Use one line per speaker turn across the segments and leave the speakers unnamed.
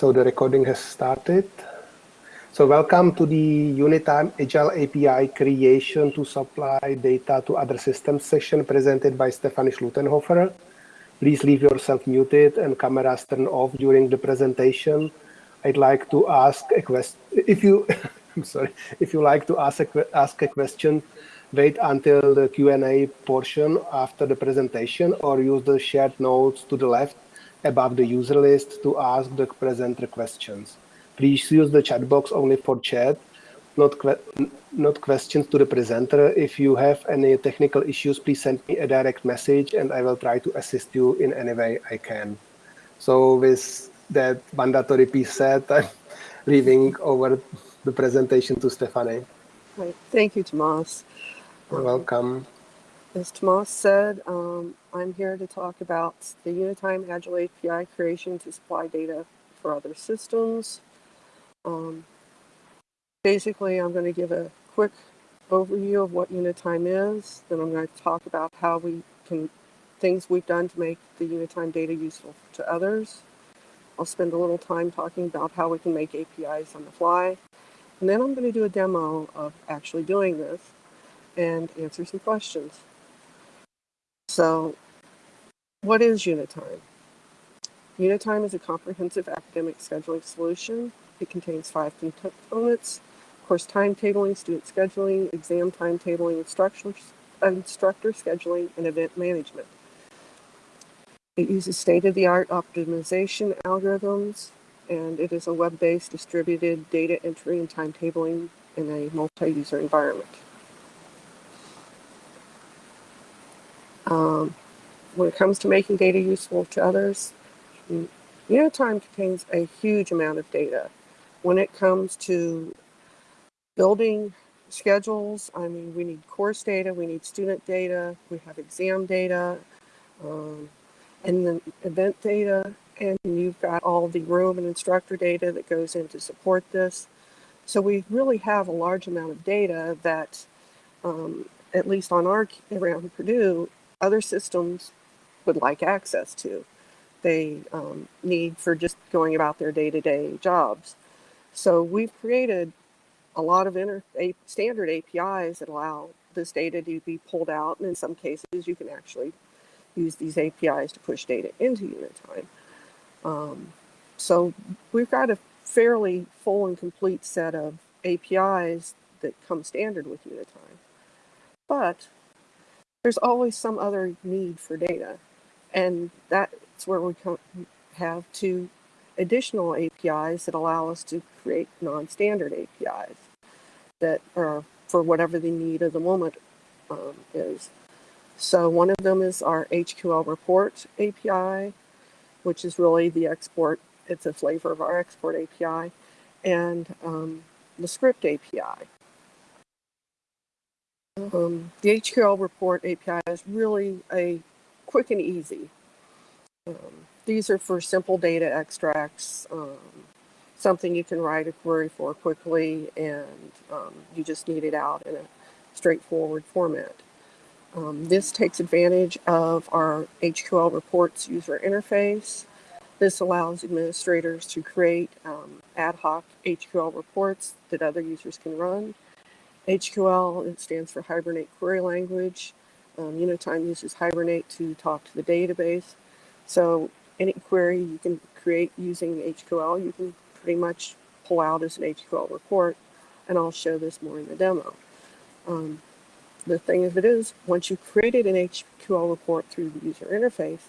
So the recording has started. So welcome to the Unitime Agile API creation to supply data to other systems session presented by Stephanie Schluttenhofer. Please leave yourself muted and cameras turned off during the presentation. I'd like to ask a question. If you, I'm sorry, if you like to ask a, ask a question, wait until the Q&A portion after the presentation or use the shared notes to the left above the user list to ask the presenter questions. Please use the chat box only for chat, not, que not questions to the presenter. If you have any technical issues, please send me a direct message and I will try to assist you in any way I can. So with that mandatory piece said, I'm leaving over the presentation to Stephanie.
Right. Thank you, Tomas.
You're welcome.
As Tomas said, um, I'm here to talk about the Unitime Agile API creation to supply data for other systems. Um, basically, I'm going to give a quick overview of what Unitime is. Then I'm going to talk about how we can, things we've done to make the Unitime data useful to others. I'll spend a little time talking about how we can make APIs on the fly. And then I'm going to do a demo of actually doing this and answer some questions. So what is Unitime? Unitime is a comprehensive academic scheduling solution. It contains five components, course timetabling, student scheduling, exam timetabling, instructor, instructor scheduling, and event management. It uses state-of-the-art optimization algorithms, and it is a web-based distributed data entry and timetabling in a multi-user environment. Um, when it comes to making data useful to others, Unitime contains a huge amount of data. When it comes to building schedules, I mean, we need course data, we need student data, we have exam data, um, and then event data, and you've got all the room and instructor data that goes in to support this. So we really have a large amount of data that, um, at least on our around Purdue, other systems would like access to. They um, need for just going about their day-to-day -day jobs. So we've created a lot of a, standard APIs that allow this data to be pulled out. And in some cases, you can actually use these APIs to push data into Unitime. Um, so we've got a fairly full and complete set of APIs that come standard with Unitime. But there's always some other need for data. And that's where we have two additional APIs that allow us to create non-standard APIs that are for whatever the need of the moment um, is. So one of them is our HQL report API, which is really the export, it's a flavor of our export API, and um, the script API. Um, the HQL report API is really a quick and easy. Um, these are for simple data extracts, um, something you can write a query for quickly and um, you just need it out in a straightforward format. Um, this takes advantage of our HQL reports user interface. This allows administrators to create um, ad hoc HQL reports that other users can run. HQL, it stands for Hibernate Query Language. Um, Unitime uses Hibernate to talk to the database. So any query you can create using HQL, you can pretty much pull out as an HQL report, and I'll show this more in the demo. Um, the thing of it is, once you've created an HQL report through the user interface,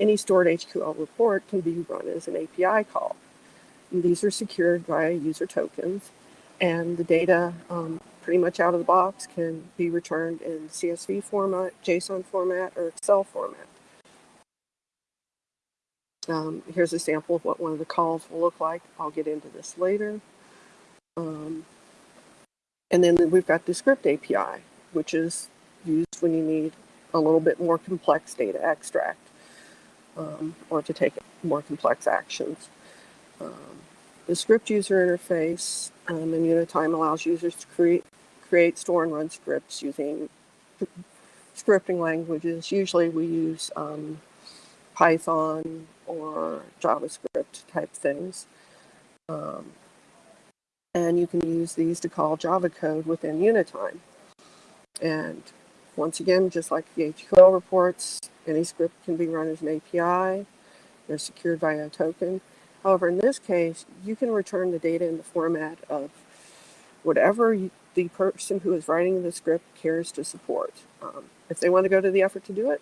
any stored HQL report can be run as an API call. And these are secured via user tokens, and the data um, pretty much out of the box can be returned in CSV format, JSON format, or Excel format. Um, here's a sample of what one of the calls will look like. I'll get into this later. Um, and then we've got the script API, which is used when you need a little bit more complex data extract um, or to take more complex actions. Um, the script user interface um, in Unitime allows users to create, create, store, and run scripts using scripting languages. Usually we use um, Python, or JavaScript type things. Um, and you can use these to call Java code within Unitime. And once again, just like the HQL reports, any script can be run as an API. They're secured via a token. However, in this case, you can return the data in the format of whatever you, the person who is writing the script cares to support. Um, if they want to go to the effort to do it,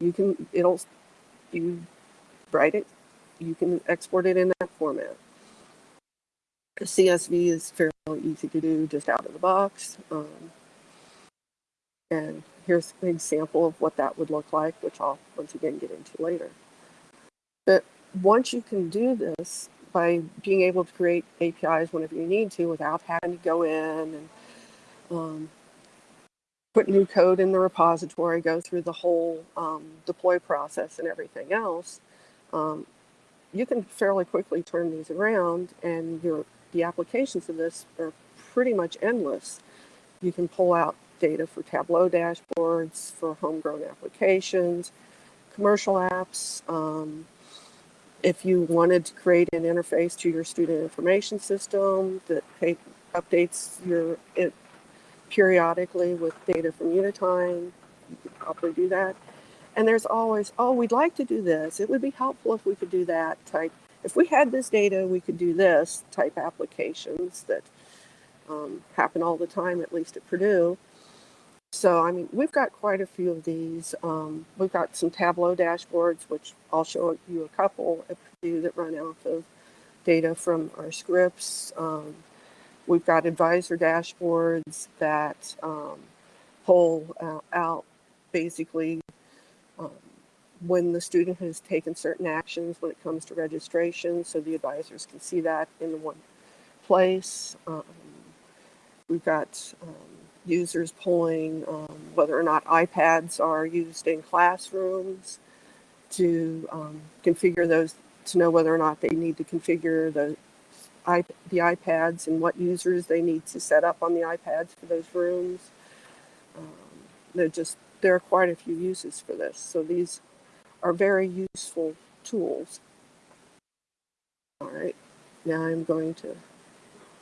you can, it'll, you write it, you can export it in that format. CSV is fairly easy to do just out of the box. Um, and here's an example of what that would look like, which I'll once again get into later. But once you can do this by being able to create APIs whenever you need to without having to go in and um, put new code in the repository, go through the whole um, deploy process and everything else, um, you can fairly quickly turn these around and your the applications of this are pretty much endless. You can pull out data for Tableau dashboards, for homegrown applications, commercial apps. Um, if you wanted to create an interface to your student information system that updates your it periodically with data from Unitime, you could probably do that. And there's always, oh, we'd like to do this. It would be helpful if we could do that type if we had this data, we could do this type applications that um, happen all the time, at least at Purdue. So, I mean, we've got quite a few of these. Um, we've got some Tableau dashboards, which I'll show you a couple at Purdue that run off of data from our scripts. Um, we've got advisor dashboards that um, pull uh, out basically um, when the student has taken certain actions when it comes to registration, so the advisors can see that in one place. Um, we've got um, users pulling um, whether or not iPads are used in classrooms to um, configure those, to know whether or not they need to configure the, the iPads and what users they need to set up on the iPads for those rooms. Um, they're just, there are quite a few uses for this. So these are very useful tools. All right, now I'm going to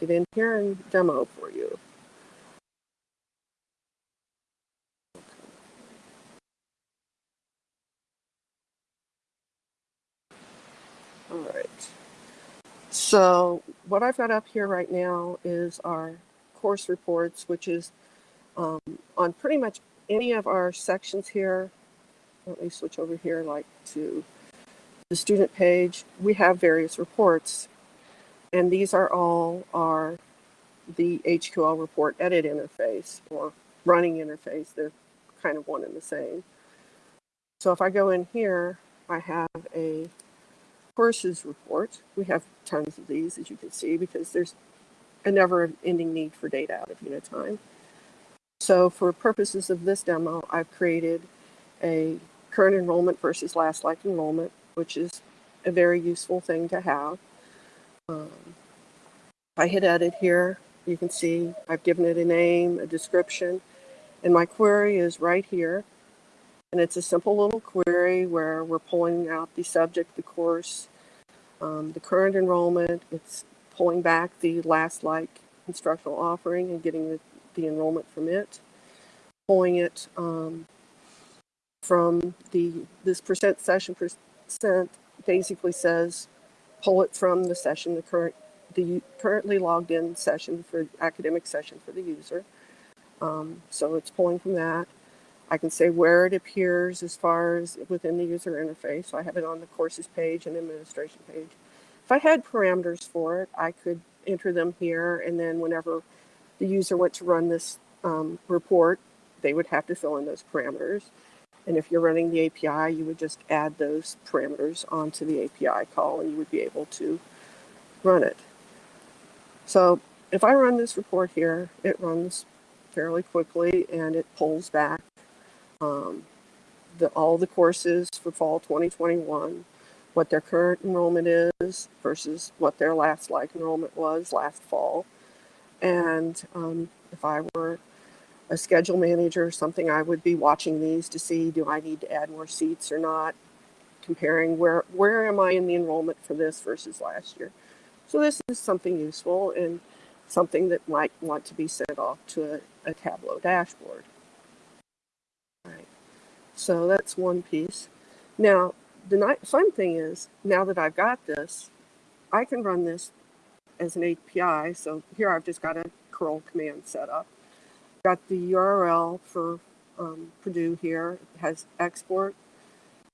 get in here and demo for you. All right. So what I've got up here right now is our course reports, which is um, on pretty much any of our sections here let me switch over here like to the student page. We have various reports and these are all our the HQL report edit interface or running interface. They're kind of one and the same. So if I go in here, I have a courses report. We have tons of these, as you can see, because there's a never-ending need for data out of Unitime. So for purposes of this demo, I've created a current enrollment versus last like enrollment, which is a very useful thing to have. Um, if I hit edit here, you can see I've given it a name, a description, and my query is right here. And it's a simple little query where we're pulling out the subject, the course, um, the current enrollment. It's pulling back the last like instructional offering and getting the, the enrollment from it. Pulling it um, from the this percent session percent basically says pull it from the session the current the currently logged in session for academic session for the user um, so it's pulling from that I can say where it appears as far as within the user interface. So I have it on the courses page and administration page. If I had parameters for it I could enter them here and then whenever the user went to run this um, report they would have to fill in those parameters. And if you're running the API, you would just add those parameters onto the API call and you would be able to run it. So if I run this report here, it runs fairly quickly and it pulls back um, the, all the courses for fall 2021, what their current enrollment is versus what their last like enrollment was last fall. And um, if I were a schedule manager or something, I would be watching these to see, do I need to add more seats or not? comparing where, where am I in the enrollment for this versus last year. So this is something useful and something that might want to be sent off to a, a Tableau dashboard. So that's one piece. Now, the fun thing is, now that I've got this, I can run this as an API. So here I've just got a curl command set up. Got the URL for um, Purdue here. It has export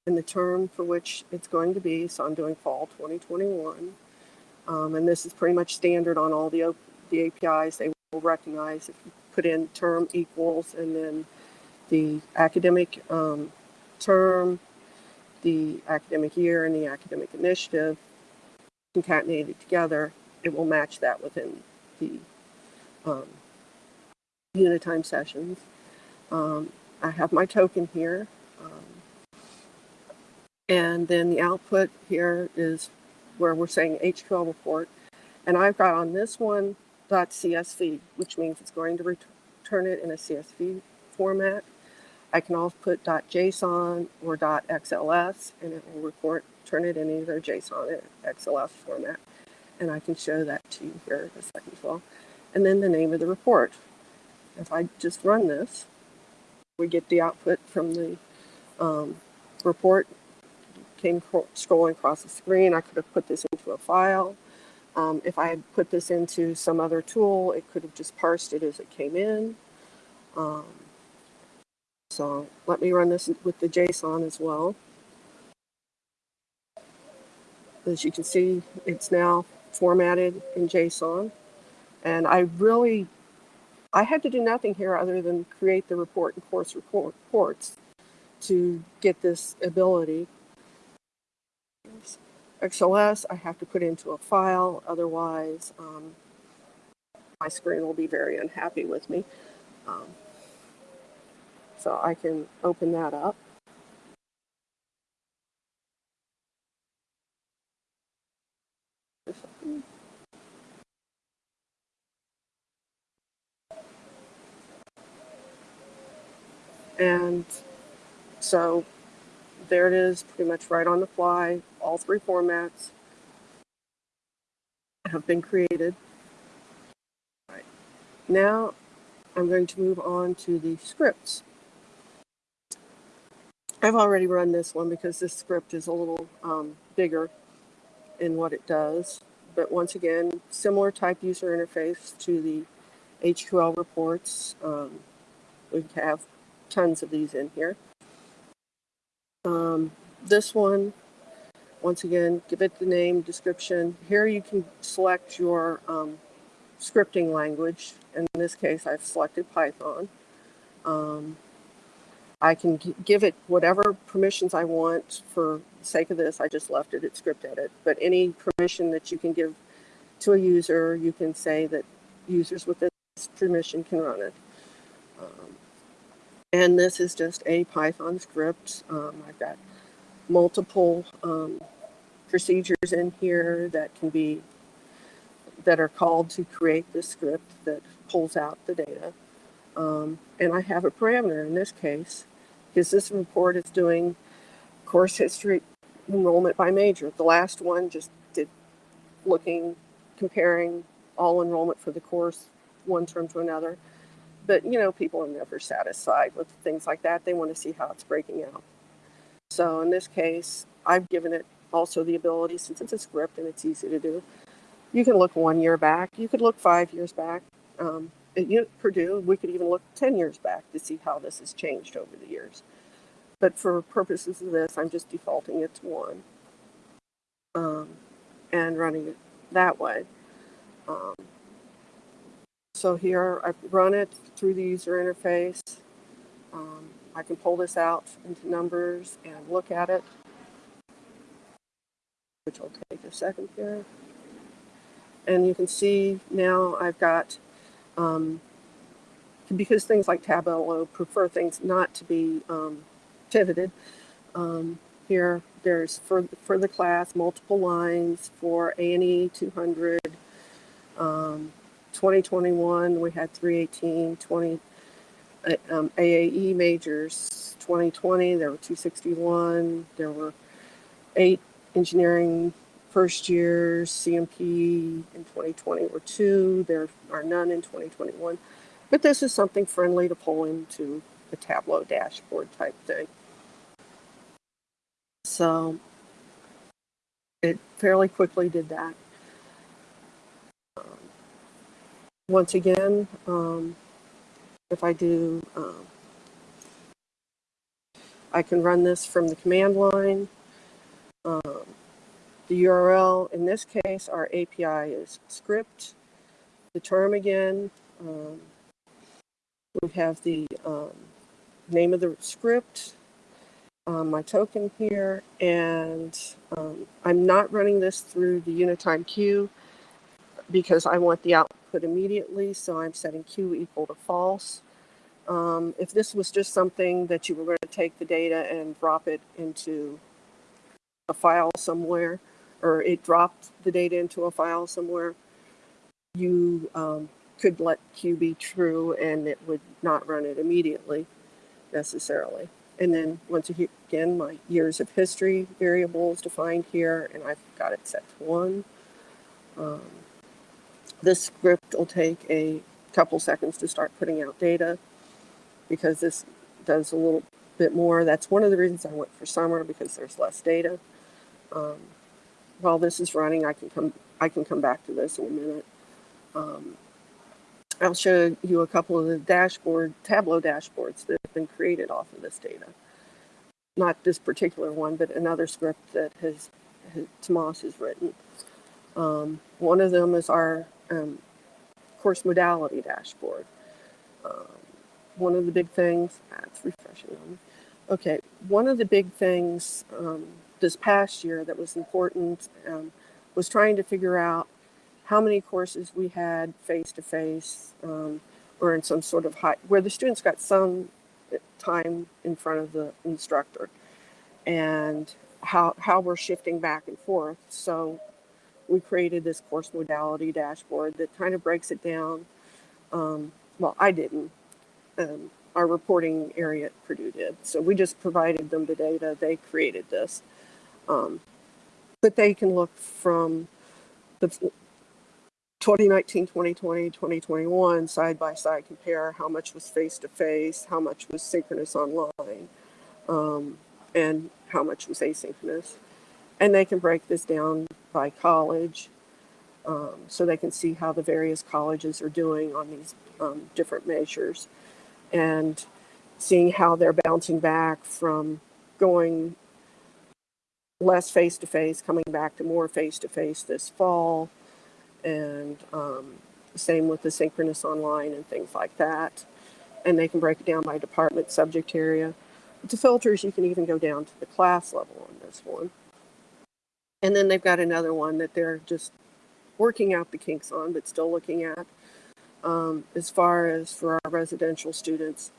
and the term for which it's going to be. So I'm doing fall 2021. Um, and this is pretty much standard on all the, the APIs. They will recognize if you put in term equals and then the academic um, term, the academic year, and the academic initiative concatenated together, it will match that within the um, Unitime sessions. Um, I have my token here. Um, and then the output here is where we're saying HQL report. And I've got on this one .csv, which means it's going to return it in a CSV format. I can also put .json or .xls, and it will report, turn it in either JSON or XLS format. And I can show that to you here in a second as well. And then the name of the report. If I just run this, we get the output from the um, report. Came scrolling across the screen. I could have put this into a file. Um, if I had put this into some other tool, it could have just parsed it as it came in. Um, so let me run this with the JSON as well. As you can see, it's now formatted in JSON. And I really, I had to do nothing here other than create the report and course report, reports to get this ability. XLS, I have to put into a file, otherwise um, my screen will be very unhappy with me. Um, so I can open that up. And so there it is, pretty much right on the fly. All three formats have been created. Right. Now I'm going to move on to the scripts. I've already run this one because this script is a little um, bigger in what it does. But once again, similar type user interface to the HQL reports. Um, we have tons of these in here. Um, this one, once again, give it the name, description. Here you can select your um, scripting language. In this case, I've selected Python. Um, I can give it whatever permissions I want. For sake of this, I just left it at script edit. But any permission that you can give to a user, you can say that users with this permission can run it. Um, and this is just a Python script. Um, I've got multiple um, procedures in here that can be that are called to create the script that pulls out the data. Um, and I have a parameter in this case, because this report is doing course history enrollment by major. The last one just did looking, comparing all enrollment for the course, one term to another. But you know, people are never satisfied with things like that. They want to see how it's breaking out. So in this case, I've given it also the ability, since it's a script and it's easy to do, you can look one year back. You could look five years back. Um, at Purdue, we could even look 10 years back to see how this has changed over the years. But for purposes of this, I'm just defaulting it to one um, and running it that way. Um, so here I've run it through the user interface. Um, I can pull this out into numbers and look at it, which will take a second here. And you can see now I've got, um, because things like Tableau prefer things not to be um, pivoted. Um, here, there's for, for the class, multiple lines for A&E 200. Um, 2021, we had 318, 20 uh, um, AAE majors. 2020, there were 261. There were eight engineering first year CMP in 2020 were two, there are none in 2021. But this is something friendly to pull into a Tableau dashboard type thing. So it fairly quickly did that. Um, once again, um, if I do, um, I can run this from the command line. The URL, in this case, our API is script. The term again, um, we have the um, name of the script, um, my token here, and um, I'm not running this through the Unitime queue because I want the output immediately, so I'm setting Q equal to false. Um, if this was just something that you were going to take the data and drop it into a file somewhere, or it dropped the data into a file somewhere, you um, could let Q be true and it would not run it immediately necessarily. And then once again, my years of history variable is defined here and I've got it set to one. Um, this script will take a couple seconds to start putting out data because this does a little bit more. That's one of the reasons I went for summer because there's less data. Um, while this is running, I can come I can come back to this in a minute. Um, I'll show you a couple of the dashboard Tableau dashboards that have been created off of this data. Not this particular one, but another script that has, has Tomas has written. Um, one of them is our um, course modality dashboard. Um, one of the big things, that's refreshing on me. Okay, one of the big things um, this past year that was important um, was trying to figure out how many courses we had face to face or in some sort of high, where the students got some time in front of the instructor and how, how we're shifting back and forth. So we created this course modality dashboard that kind of breaks it down. Um, well, I didn't. Um, our reporting area at Purdue did. So we just provided them the data. They created this. Um, but they can look from the 2019, 2020, 2021 side by side compare how much was face to face, how much was synchronous online, um, and how much was asynchronous. And they can break this down by college um, so they can see how the various colleges are doing on these um, different measures and seeing how they're bouncing back from going less face-to-face, -face, coming back to more face-to-face -face this fall, and um, same with the synchronous online and things like that. And they can break it down by department subject area. The filters, you can even go down to the class level on this one. And then they've got another one that they're just working out the kinks on, but still looking at. Um, as far as for our residential students,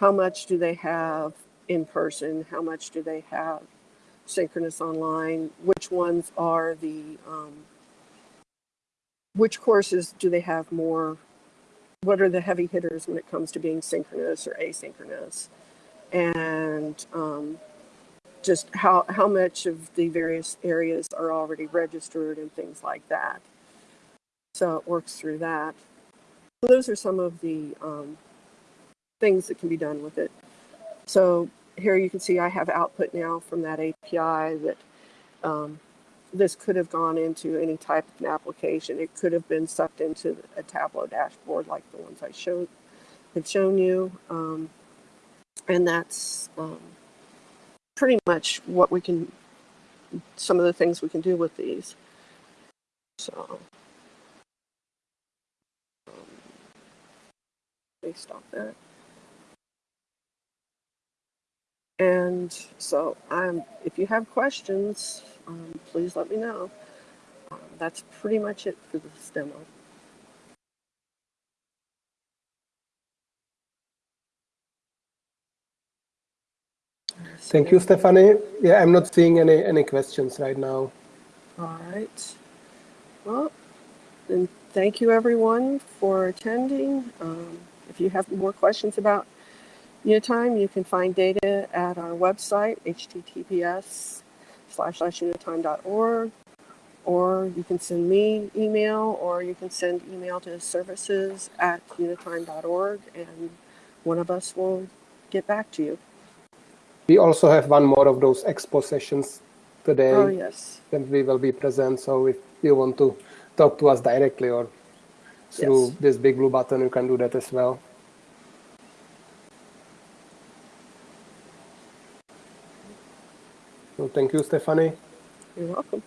how much do they have in person? How much do they have synchronous online? Which ones are the um, which courses do they have more? What are the heavy hitters when it comes to being synchronous or asynchronous? And um, just how, how much of the various areas are already registered and things like that. So it works through that. So those are some of the um, things that can be done with it. So here you can see I have output now from that API that um, this could have gone into any type of an application. It could have been sucked into a Tableau dashboard like the ones I showed have shown you. Um, and that's um, pretty much what we can, some of the things we can do with these. So, um, stop that. And so I'm, if you have questions, um, please let me know. Um, that's pretty much it for this demo.
Thank you, Stephanie. Yeah, I'm not seeing any, any questions right now.
All right. Well, then thank you everyone for attending. Um, if you have more questions about Unitime, you can find data at our website, https slash slash unitime.org, or you can send me email, or you can send email to services at unitime.org, and one of us will get back to you.
We also have one more of those expo sessions today
Oh, yes.
that we will be present. So if you want to talk to us directly or through
Yes.
this big blue button, you can do that as well. Thank you, Stephanie.
You're welcome.